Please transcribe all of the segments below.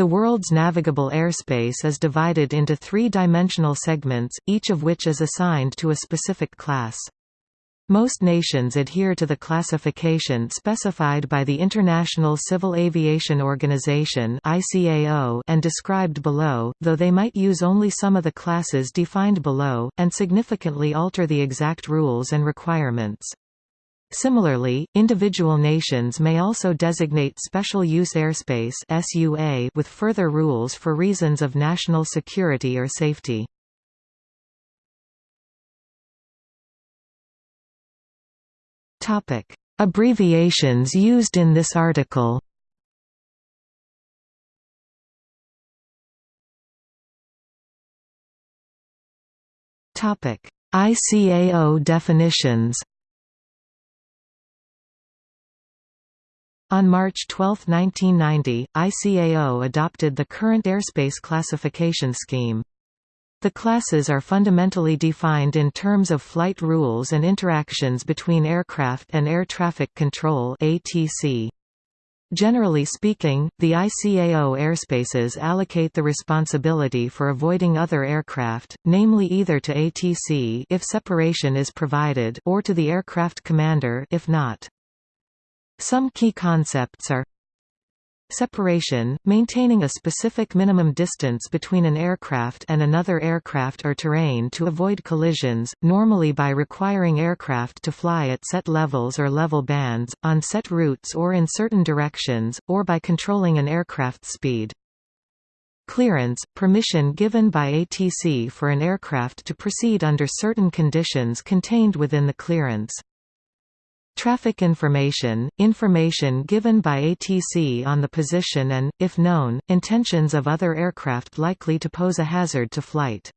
The world's navigable airspace is divided into three-dimensional segments, each of which is assigned to a specific class. Most nations adhere to the classification specified by the International Civil Aviation Organization and described below, though they might use only some of the classes defined below, and significantly alter the exact rules and requirements. Similarly, individual nations may also designate special use airspace (SUA) with further rules for reasons of national security or safety. Topic: Abbreviations used in this article. Topic: ICAO definitions. On March 12, 1990, ICAO adopted the current airspace classification scheme. The classes are fundamentally defined in terms of flight rules and interactions between aircraft and air traffic control ATC. Generally speaking, the ICAO airspaces allocate the responsibility for avoiding other aircraft, namely either to ATC if separation is provided or to the aircraft commander if not. Some key concepts are Separation, maintaining a specific minimum distance between an aircraft and another aircraft or terrain to avoid collisions, normally by requiring aircraft to fly at set levels or level bands, on set routes or in certain directions, or by controlling an aircraft's speed. Clearance – permission given by ATC for an aircraft to proceed under certain conditions contained within the clearance. Traffic information – information given by ATC on the position and, if known, intentions of other aircraft likely to pose a hazard to flight.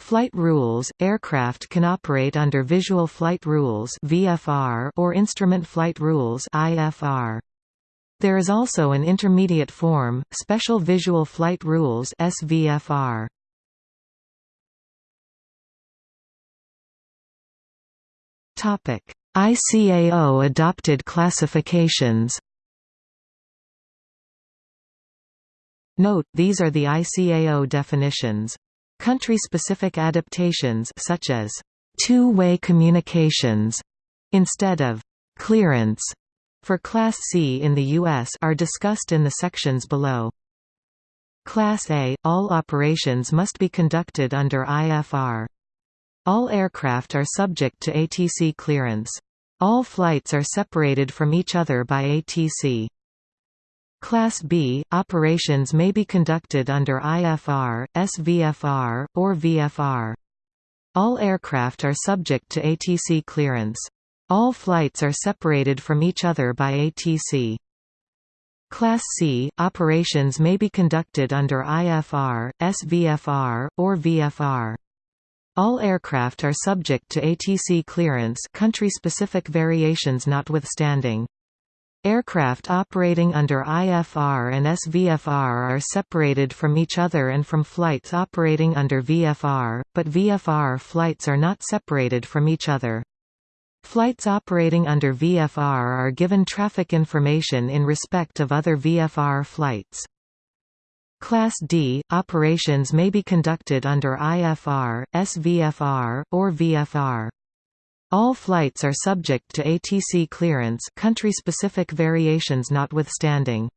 Flight rules – Aircraft can operate under Visual Flight Rules or Instrument Flight Rules There is also an intermediate form, Special Visual Flight Rules SVFR. Topic ICAO adopted classifications Note, these are the ICAO definitions. Country-specific adaptations such as two-way communications instead of clearance for Class C in the U.S. are discussed in the sections below. Class A – All operations must be conducted under IFR. All aircraft are subject to ATC clearance. All flights are separated from each other by ATC. Class B – Operations may be conducted under IFR, SVFR, or VFR. All aircraft are subject to ATC clearance. All flights are separated from each other by ATC. Class C – Operations may be conducted under IFR, SVFR, or VFR. All aircraft are subject to ATC clearance country-specific variations notwithstanding. Aircraft operating under IFR and SVFR are separated from each other and from flights operating under VFR, but VFR flights are not separated from each other. Flights operating under VFR are given traffic information in respect of other VFR flights. Class D – Operations may be conducted under IFR, SVFR, or VFR. All flights are subject to ATC clearance country-specific variations notwithstanding.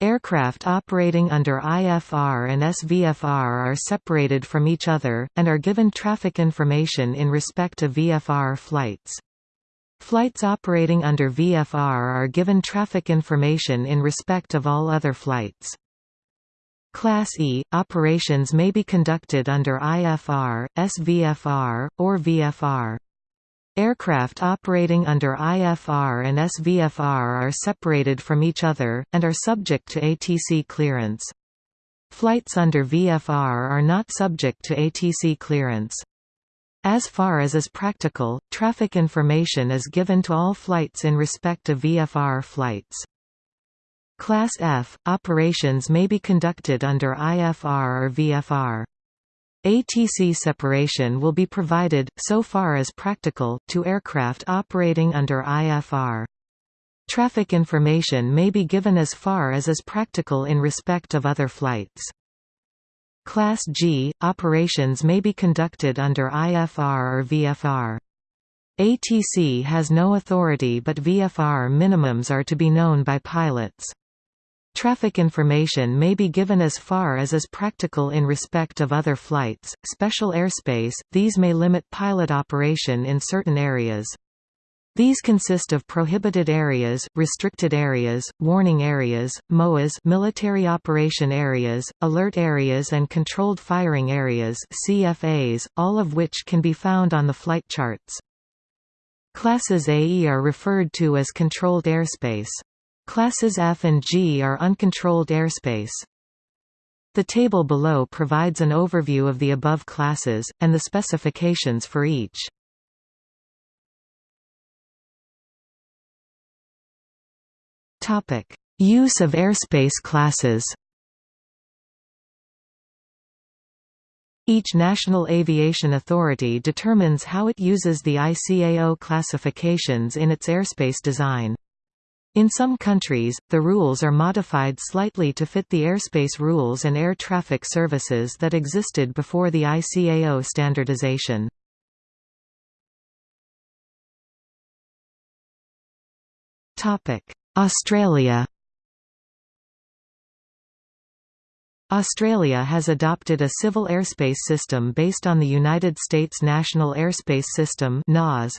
Aircraft operating under IFR and SVFR are separated from each other, and are given traffic information in respect of VFR flights. Flights operating under VFR are given traffic information in respect of all other flights. Class E – Operations may be conducted under IFR, SVFR, or VFR. Aircraft operating under IFR and SVFR are separated from each other, and are subject to ATC clearance. Flights under VFR are not subject to ATC clearance. As far as is practical, traffic information is given to all flights in respect of VFR flights. Class F – Operations may be conducted under IFR or VFR. ATC separation will be provided, so far as practical, to aircraft operating under IFR. Traffic information may be given as far as is practical in respect of other flights. Class G – Operations may be conducted under IFR or VFR. ATC has no authority but VFR minimums are to be known by pilots. Traffic information may be given as far as is practical in respect of other flights. Special airspace, these may limit pilot operation in certain areas. These consist of prohibited areas, restricted areas, warning areas, MOAs military operation areas, alert areas and controlled firing areas CFAs, all of which can be found on the flight charts. Classes AE are referred to as controlled airspace. Classes F and G are uncontrolled airspace. The table below provides an overview of the above classes, and the specifications for each. Use of airspace classes Each national aviation authority determines how it uses the ICAO classifications in its airspace design. In some countries, the rules are modified slightly to fit the airspace rules and air traffic services that existed before the ICAO standardization. Australia Australia has adopted a civil airspace system based on the United States National Airspace System NAS.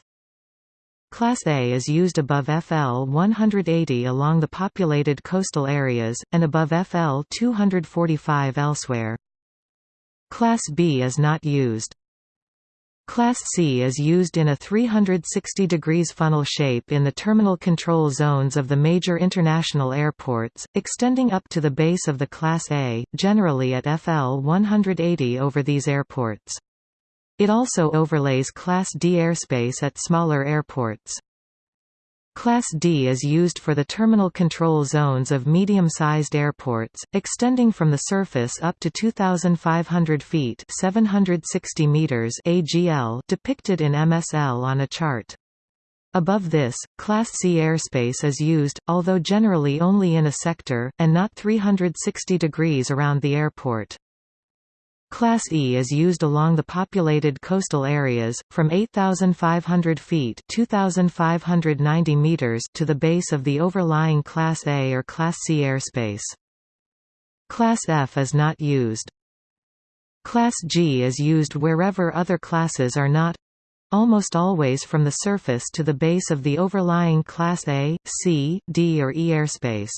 Class A is used above FL 180 along the populated coastal areas, and above FL 245 elsewhere. Class B is not used. Class C is used in a 360 degrees funnel shape in the terminal control zones of the major international airports, extending up to the base of the Class A, generally at FL 180 over these airports. It also overlays Class D airspace at smaller airports. Class D is used for the terminal control zones of medium-sized airports, extending from the surface up to 2,500 feet 760 meters AGL depicted in MSL on a chart. Above this, Class C airspace is used, although generally only in a sector, and not 360 degrees around the airport. Class E is used along the populated coastal areas, from 8,500 feet 2,590 meters to the base of the overlying Class A or Class C airspace. Class F is not used. Class G is used wherever other classes are not—almost always from the surface to the base of the overlying Class A, C, D or E airspace.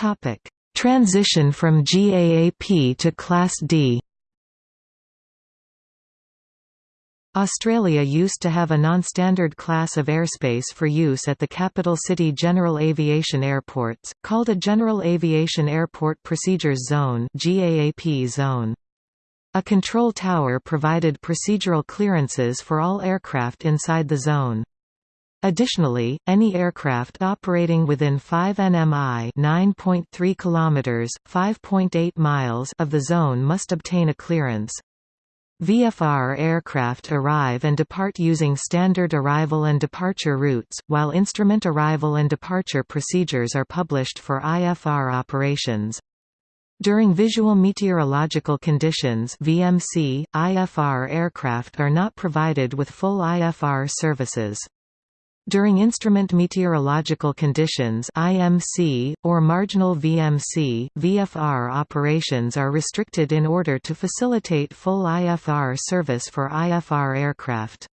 Topic: Transition from GAAP to Class D. Australia used to have a non-standard class of airspace for use at the capital city general aviation airports, called a General Aviation Airport Procedures Zone (GAAP zone. A control tower provided procedural clearances for all aircraft inside the zone. Additionally, any aircraft operating within 5 nmi (9.3 kilometers, 5.8 miles) of the zone must obtain a clearance. VFR aircraft arrive and depart using standard arrival and departure routes, while instrument arrival and departure procedures are published for IFR operations. During visual meteorological conditions VMC, IFR aircraft are not provided with full IFR services. During instrument meteorological conditions IMC, or marginal VMC, VFR operations are restricted in order to facilitate full IFR service for IFR aircraft.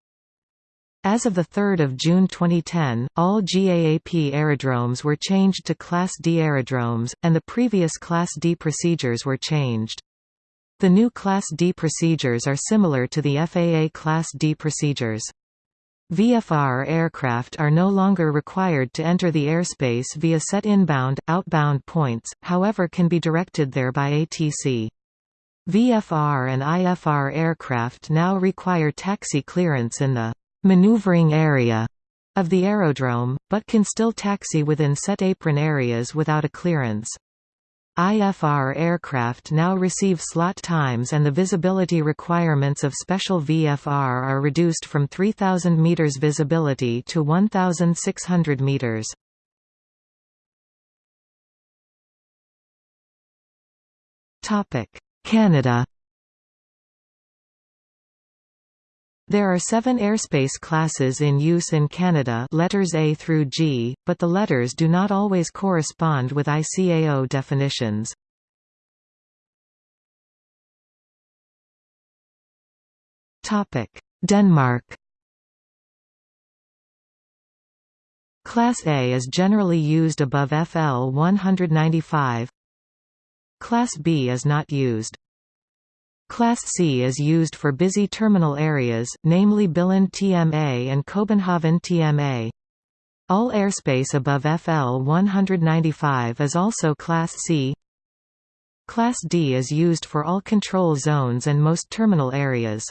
As of 3 June 2010, all GAAP aerodromes were changed to Class D aerodromes, and the previous Class D procedures were changed. The new Class D procedures are similar to the FAA Class D procedures. VFR aircraft are no longer required to enter the airspace via set inbound, outbound points, however can be directed there by ATC. VFR and IFR aircraft now require taxi clearance in the «maneuvering area» of the aerodrome, but can still taxi within set apron areas without a clearance. IFR aircraft now receive slot times and the visibility requirements of special VFR are reduced from 3,000 meters visibility to 1,600 meters. Canada There are seven airspace classes in use in Canada letters A through G, but the letters do not always correspond with ICAO definitions. Denmark. Class A is generally used above FL 195 Class B is not used Class C is used for busy terminal areas, namely Billund TMA and Copenhagen TMA. All airspace above FL 195 is also Class C. Class D is used for all control zones and most terminal areas.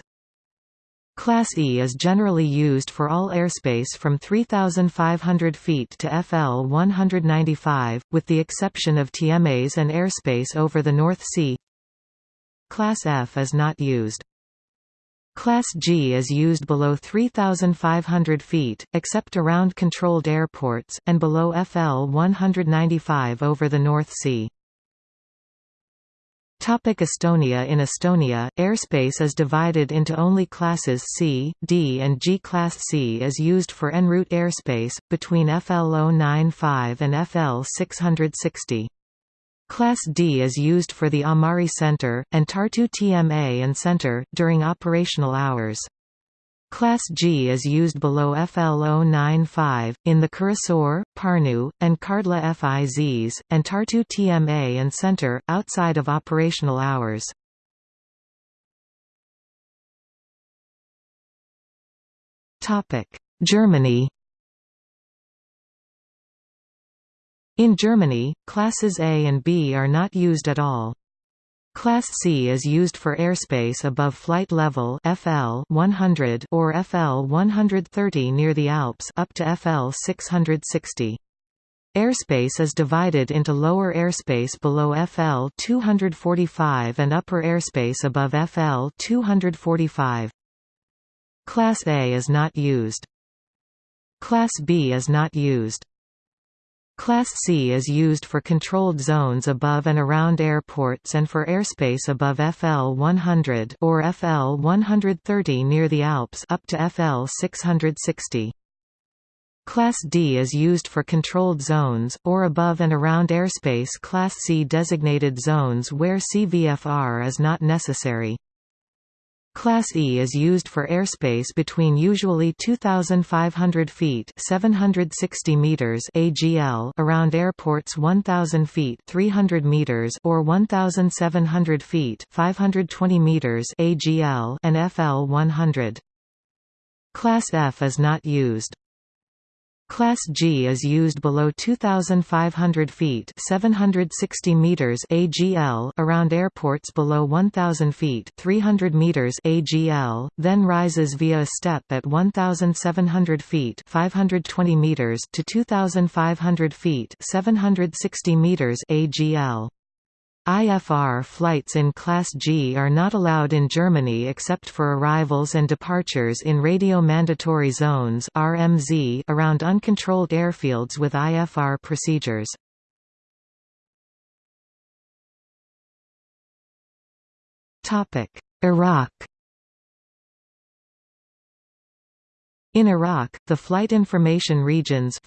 Class E is generally used for all airspace from 3,500 feet to FL 195, with the exception of TMAs and airspace over the North Sea. Class F is not used. Class G is used below 3,500 feet, except around controlled airports, and below FL 195 over the North Sea. Topic Estonia In Estonia, airspace is divided into only classes C, D and G. Class C is used for en route airspace, between FL 095 and FL 660. Class D is used for the Amari Center, and Tartu TMA and Center, during operational hours. Class G is used below FL 095, in the Kuressaare, Pärnu, and Kardla FIZs, and Tartu TMA and Center, outside of operational hours. Germany In Germany, classes A and B are not used at all. Class C is used for airspace above flight level FL 100 or FL 130 near the Alps up to FL 660. Airspace is divided into lower airspace below FL 245 and upper airspace above FL 245. Class A is not used. Class B is not used. Class C is used for controlled zones above and around airports and for airspace above FL 100 or FL 130 near the Alps up to FL 660. Class D is used for controlled zones, or above and around airspace Class C designated zones where CVFR is not necessary. Class E is used for airspace between usually 2,500 feet 760 meters AGL around airports 1,000 feet 300 meters or 1,700 feet 520 meters AGL and FL 100. Class F is not used. Class G is used below 2,500 feet 760 meters AGL around airports below 1,000 feet 300 meters AGL, then rises via a step at 1,700 feet 520 meters to 2,500 feet 760 meters AGL. IFR flights in Class G are not allowed in Germany except for arrivals and departures in radio mandatory zones RMZ around uncontrolled airfields with IFR procedures. Iraq In Iraq, the Flight Information Regions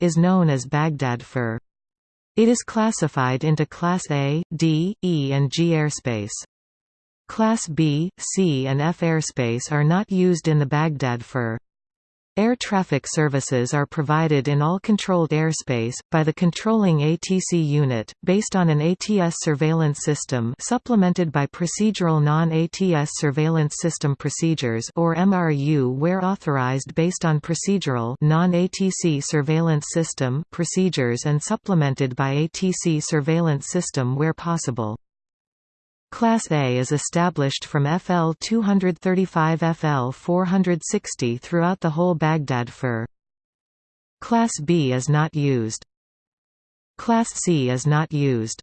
is known as Baghdad FIR. It is classified into Class A, D, E and G airspace. Class B, C and F airspace are not used in the Baghdad FIR. Air traffic services are provided in all controlled airspace, by the controlling ATC unit, based on an ATS surveillance system supplemented by procedural non-ATS surveillance system procedures or MRU where authorized based on procedural non-ATC surveillance system procedures and supplemented by ATC surveillance system where possible. Class A is established from FL 235 FL 460 throughout the whole Baghdad FIR. Class B is not used. Class C is not used.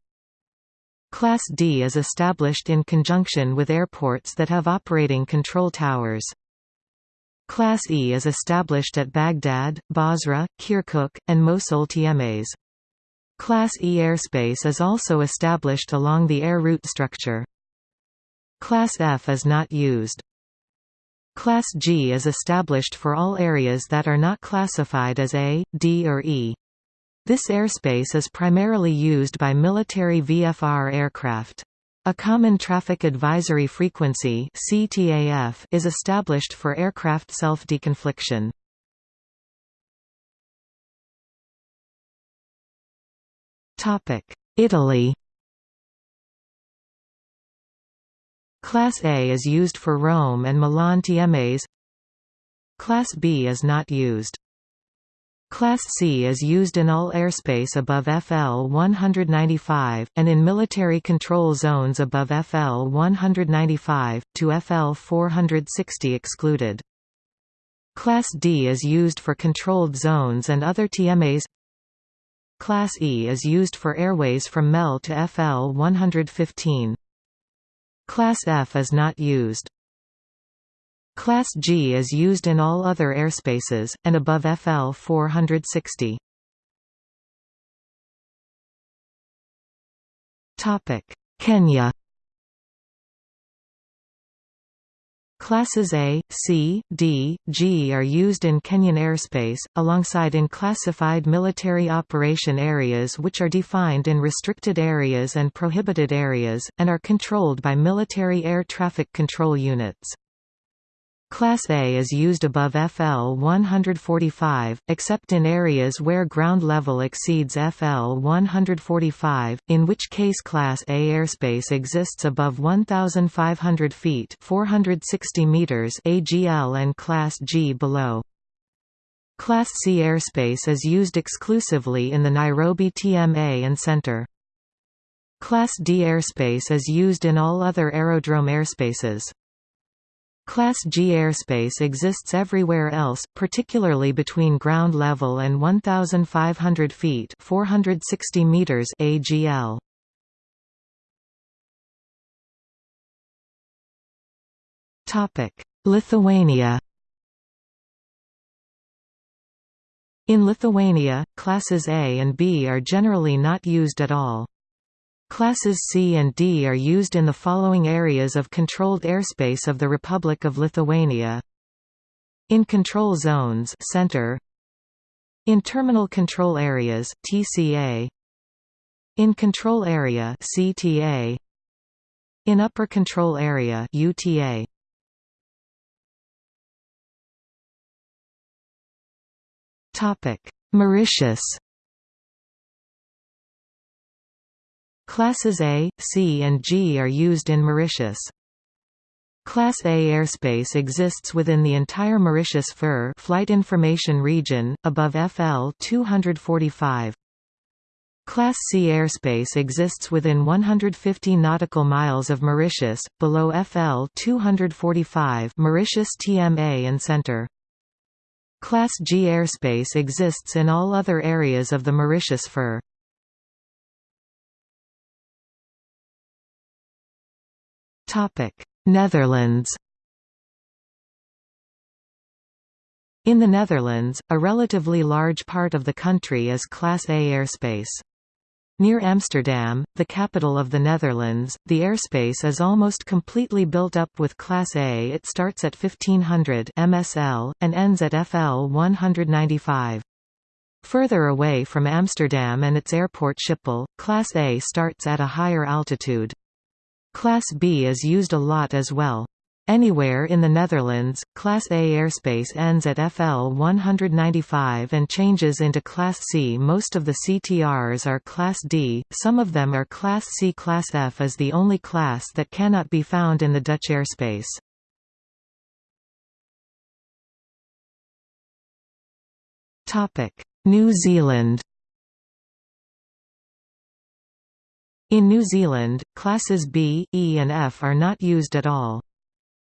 Class D is established in conjunction with airports that have operating control towers. Class E is established at Baghdad, Basra, Kirkuk, and Mosul TMAs. Class E airspace is also established along the air route structure. Class F is not used. Class G is established for all areas that are not classified as A, D or E. This airspace is primarily used by military VFR aircraft. A Common Traffic Advisory Frequency is established for aircraft self-deconfliction. Italy. Class A is used for Rome and Milan TMAs. Class B is not used. Class C is used in all airspace above FL 195, and in military control zones above FL 195, to FL 460 excluded. Class D is used for controlled zones and other TMAs Class E is used for airways from MEL to FL 115. Class F is not used. Class G is used in all other airspaces, and above FL 460. Kenya Classes A, C, D, G are used in Kenyan airspace, alongside in classified military operation areas which are defined in restricted areas and prohibited areas, and are controlled by military air traffic control units. Class A is used above FL 145, except in areas where ground level exceeds FL 145, in which case Class A airspace exists above 1,500 feet 460 meters AGL and Class G below. Class C airspace is used exclusively in the Nairobi TMA and Center. Class D airspace is used in all other aerodrome airspaces. Class G airspace exists everywhere else, particularly between ground level and 1,500 feet 460 meters AGL. Lithuania In Lithuania, classes A and B are generally not used at all. Classes C and D are used in the following areas of controlled airspace of the Republic of Lithuania. In control zones center, in terminal control areas TCA, in control area CTA, in upper control area UTA. Topic: Mauritius Classes A, C and G are used in Mauritius. Class A airspace exists within the entire Mauritius FIR flight information region, above FL 245. Class C airspace exists within 150 nautical miles of Mauritius, below FL 245 Mauritius TMA and Center. Class G airspace exists in all other areas of the Mauritius FIR. Netherlands In the Netherlands, a relatively large part of the country is Class A airspace. Near Amsterdam, the capital of the Netherlands, the airspace is almost completely built up with Class A it starts at 1500 MSL, and ends at FL 195. Further away from Amsterdam and its airport Schiphol, Class A starts at a higher altitude. Class B is used a lot as well. Anywhere in the Netherlands, Class A airspace ends at FL 195 and changes into Class C. Most of the CTRs are Class D, some of them are Class C. Class F is the only class that cannot be found in the Dutch airspace. New Zealand In New Zealand, classes B, E and F are not used at all.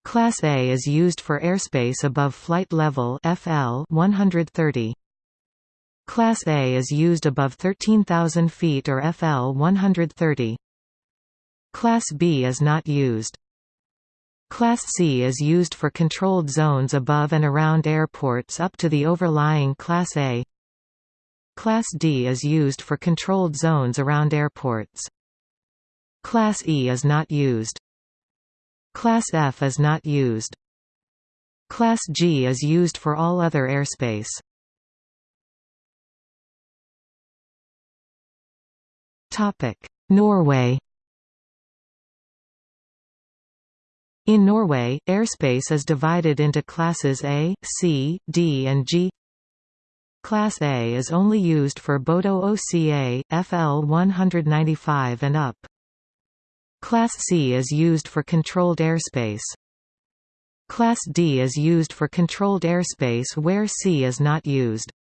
Class A is used for airspace above flight level FL 130. Class A is used above 13,000 feet or FL 130. Class B is not used. Class C is used for controlled zones above and around airports up to the overlying Class A. Class D is used for controlled zones around airports. Class E is not used. Class F is not used. Class G is used for all other airspace. Norway In Norway, airspace is divided into classes A, C, D and G. Class A is only used for Bodo OCA, FL 195 and up. Class C is used for controlled airspace. Class D is used for controlled airspace where C is not used.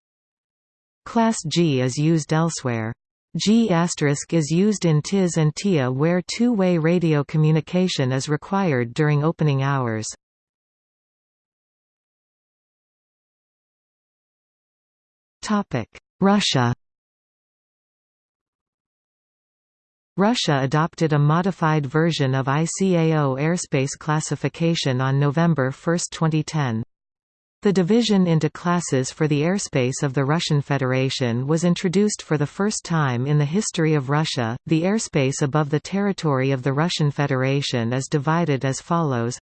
Class G is used elsewhere. G** is used in TIS and TIA where two-way radio communication is required during opening hours. Russia Russia adopted a modified version of ICAO airspace classification on November 1, 2010. The division into classes for the airspace of the Russian Federation was introduced for the first time in the history of Russia. The airspace above the territory of the Russian Federation is divided as follows.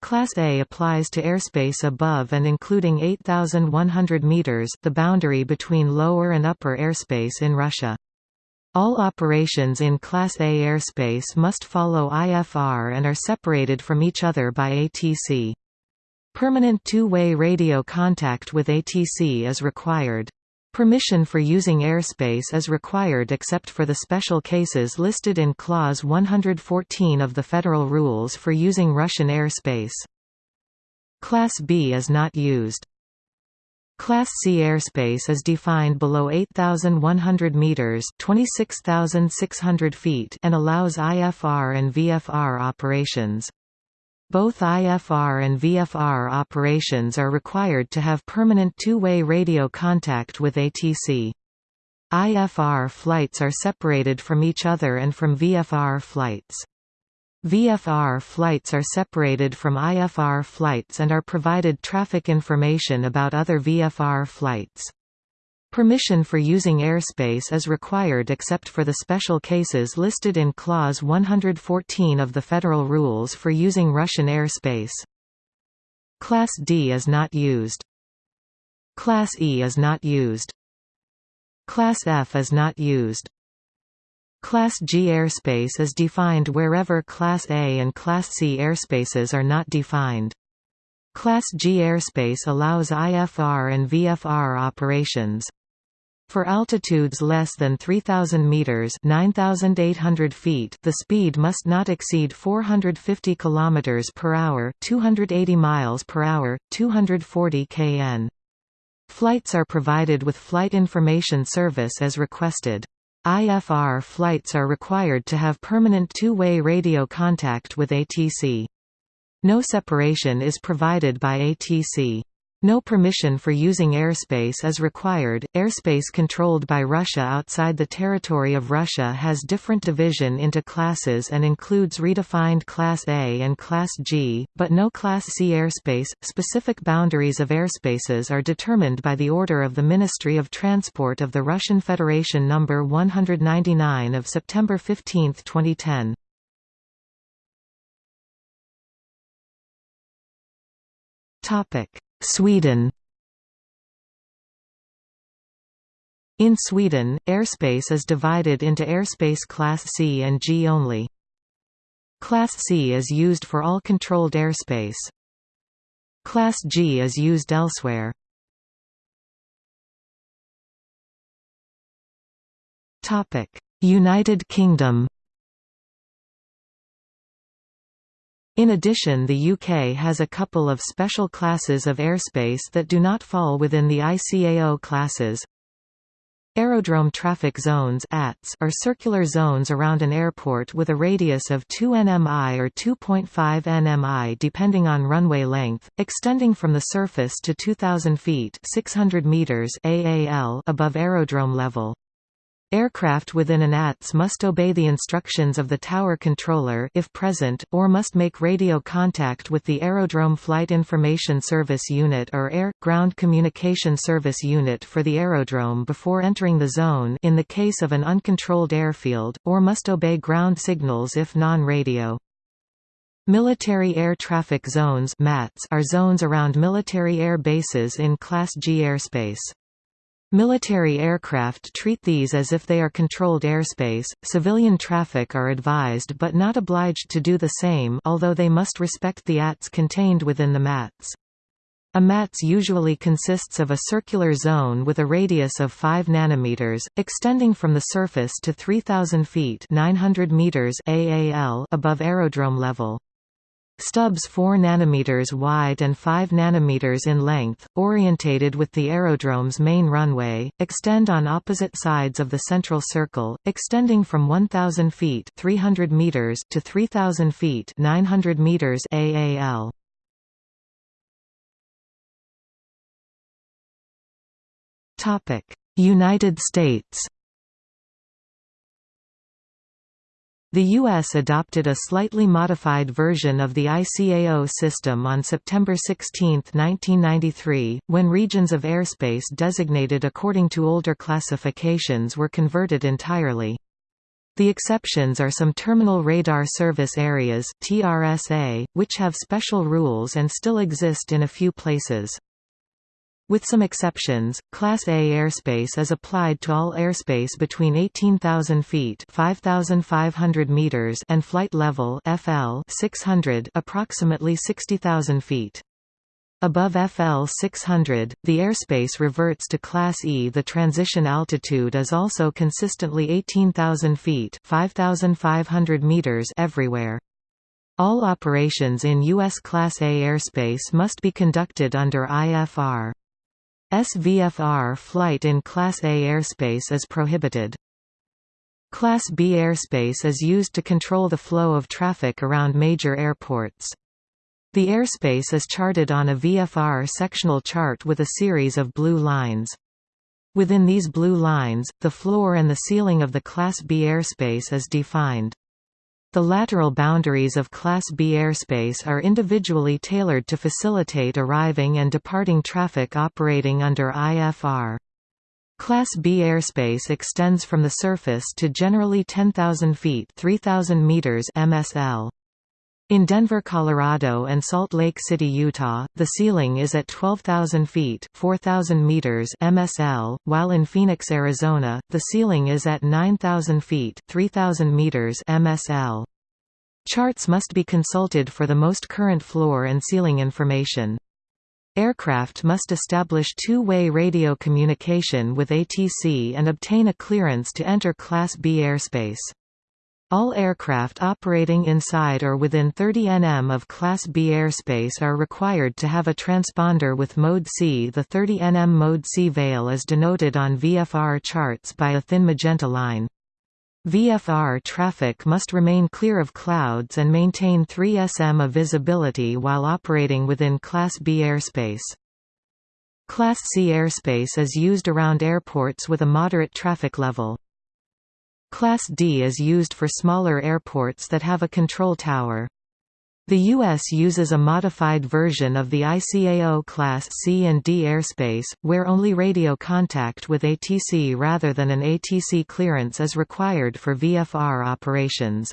Class A applies to airspace above and including 8,100 meters, the boundary between lower and upper airspace in Russia. All operations in Class A airspace must follow IFR and are separated from each other by ATC. Permanent two-way radio contact with ATC is required. Permission for using airspace is required except for the special cases listed in Clause 114 of the Federal Rules for using Russian airspace. Class B is not used. Class C airspace is defined below 8,100 meters (26,600 feet) and allows IFR and VFR operations. Both IFR and VFR operations are required to have permanent two-way radio contact with ATC. IFR flights are separated from each other and from VFR flights. VFR flights are separated from IFR flights and are provided traffic information about other VFR flights. Permission for using airspace is required except for the special cases listed in Clause 114 of the Federal Rules for using Russian airspace. Class D is not used. Class E is not used. Class F is not used. Class G airspace is defined wherever Class A and Class C airspaces are not defined. Class G airspace allows IFR and VFR operations. For altitudes less than 3000 meters, 9800 feet, the speed must not exceed 450 kilometers per hour, 280 miles per hour, 240 kn. Flights are provided with flight information service as requested. IFR flights are required to have permanent two-way radio contact with ATC. No separation is provided by ATC. No permission for using airspace is required. Airspace controlled by Russia outside the territory of Russia has different division into classes and includes redefined Class A and Class G, but no Class C airspace. Specific boundaries of airspaces are determined by the order of the Ministry of Transport of the Russian Federation number 199 of September 15, 2010. Topic Sweden In Sweden, airspace is divided into airspace Class C and G only. Class C is used for all controlled airspace. Class G is used elsewhere. United Kingdom In addition the UK has a couple of special classes of airspace that do not fall within the ICAO classes. Aerodrome traffic zones are circular zones around an airport with a radius of 2 nmi or 2.5 nmi depending on runway length, extending from the surface to 2,000 feet 600 meters AAL above aerodrome level. Aircraft within an ATS must obey the instructions of the tower controller if present, or must make radio contact with the Aerodrome Flight Information Service Unit or Air-Ground Communication Service Unit for the aerodrome before entering the zone in the case of an uncontrolled airfield, or must obey ground signals if non-radio. Military Air Traffic Zones are zones around military air bases in Class G airspace. Military aircraft treat these as if they are controlled airspace. Civilian traffic are advised but not obliged to do the same although they must respect the ATS contained within the MATZ. A MATZ usually consists of a circular zone with a radius of 5 nanometers, extending from the surface to 3000 feet 900 meters AAL above aerodrome level. Stubs 4 nm wide and 5 nm in length, orientated with the aerodrome's main runway, extend on opposite sides of the central circle, extending from 1,000 feet 300 meters to 3,000 feet 900 meters AAL. United States The U.S. adopted a slightly modified version of the ICAO system on September 16, 1993, when regions of airspace designated according to older classifications were converted entirely. The exceptions are some Terminal Radar Service Areas TRSA, which have special rules and still exist in a few places. With some exceptions, Class A airspace is applied to all airspace between 18,000 feet (5,500 meters) and flight level (FL) 600, approximately 60,000 feet. Above FL 600, the airspace reverts to Class E. The transition altitude is also consistently 18,000 feet (5,500 meters) everywhere. All operations in U.S. Class A airspace must be conducted under IFR. SVFR flight in Class A airspace is prohibited. Class B airspace is used to control the flow of traffic around major airports. The airspace is charted on a VFR sectional chart with a series of blue lines. Within these blue lines, the floor and the ceiling of the Class B airspace is defined. The lateral boundaries of Class B airspace are individually tailored to facilitate arriving and departing traffic operating under IFR. Class B airspace extends from the surface to generally 10,000 feet 3,000 meters MSL. In Denver, Colorado and Salt Lake City, Utah, the ceiling is at 12,000 feet 4,000 meters MSL, while in Phoenix, Arizona, the ceiling is at 9,000 feet 3,000 meters MSL. Charts must be consulted for the most current floor and ceiling information. Aircraft must establish two-way radio communication with ATC and obtain a clearance to enter Class B airspace. All aircraft operating inside or within 30 nm of Class B airspace are required to have a transponder with Mode C. The 30 nm Mode C veil is denoted on VFR charts by a thin magenta line. VFR traffic must remain clear of clouds and maintain 3 sm of visibility while operating within Class B airspace. Class C airspace is used around airports with a moderate traffic level. Class D is used for smaller airports that have a control tower. The U.S. uses a modified version of the ICAO Class C and D airspace, where only radio contact with ATC rather than an ATC clearance is required for VFR operations.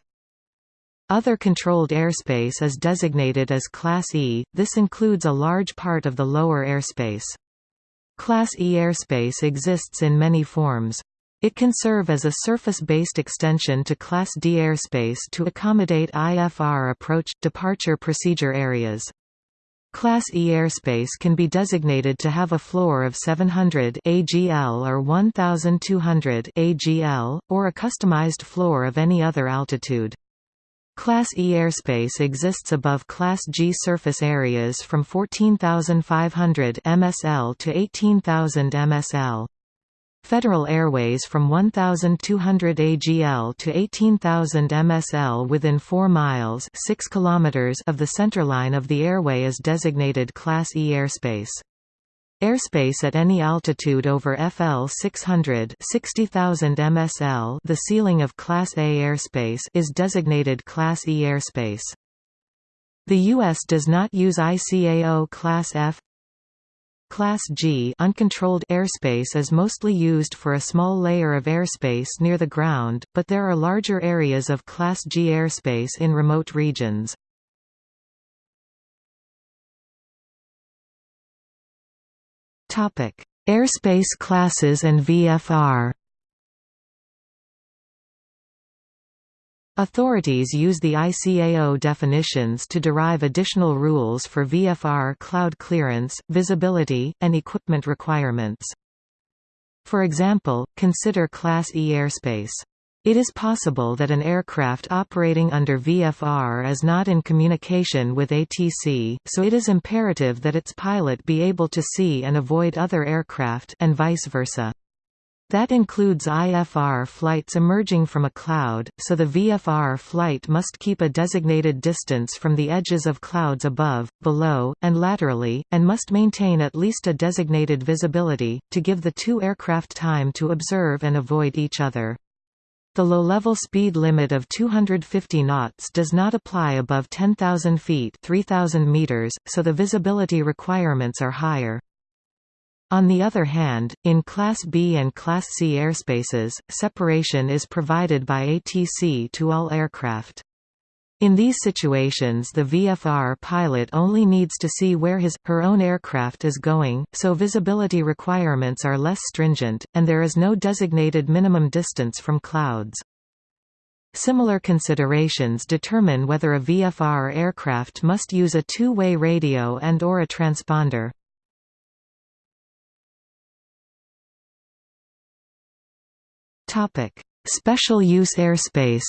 Other controlled airspace is designated as Class E, this includes a large part of the lower airspace. Class E airspace exists in many forms. It can serve as a surface-based extension to Class D airspace to accommodate IFR approach-departure procedure areas. Class E airspace can be designated to have a floor of 700 AGL or 1200 AGL, or a customized floor of any other altitude. Class E airspace exists above Class G surface areas from 14,500 MSL to 18,000 MSL. Federal Airways from 1,200 AGL to 18,000 MSL within 4 miles 6 kilometers of the centerline of the airway is designated Class E airspace. Airspace at any altitude over FL 600 60,000 MSL the ceiling of Class A airspace is designated Class E airspace. The U.S. does not use ICAO Class F Class G uncontrolled airspace is mostly used for a small layer of airspace near the ground, but there are larger areas of Class G airspace in remote regions. Airspace classes and VFR Authorities use the ICAO definitions to derive additional rules for VFR cloud clearance, visibility, and equipment requirements. For example, consider Class E airspace. It is possible that an aircraft operating under VFR is not in communication with ATC, so it is imperative that its pilot be able to see and avoid other aircraft and vice versa. That includes IFR flights emerging from a cloud, so the VFR flight must keep a designated distance from the edges of clouds above, below, and laterally, and must maintain at least a designated visibility, to give the two aircraft time to observe and avoid each other. The low-level speed limit of 250 knots does not apply above 10,000 feet 3,000 meters, so the visibility requirements are higher. On the other hand, in Class B and Class C airspaces, separation is provided by ATC to all aircraft. In these situations the VFR pilot only needs to see where his, her own aircraft is going, so visibility requirements are less stringent, and there is no designated minimum distance from clouds. Similar considerations determine whether a VFR aircraft must use a two-way radio and or a transponder. Topic: Special use airspace.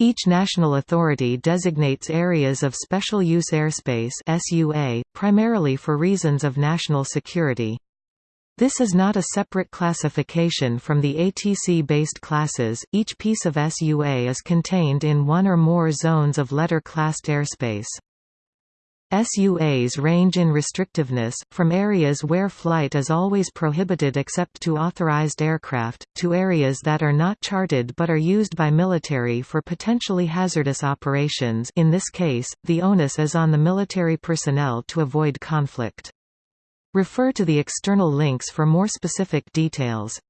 Each national authority designates areas of special use airspace (SUA) primarily for reasons of national security. This is not a separate classification from the ATC-based classes, each piece of SUA is contained in one or more zones of letter-classed airspace. SUAs range in restrictiveness, from areas where flight is always prohibited except to authorized aircraft, to areas that are not charted but are used by military for potentially hazardous operations in this case, the onus is on the military personnel to avoid conflict. Refer to the external links for more specific details.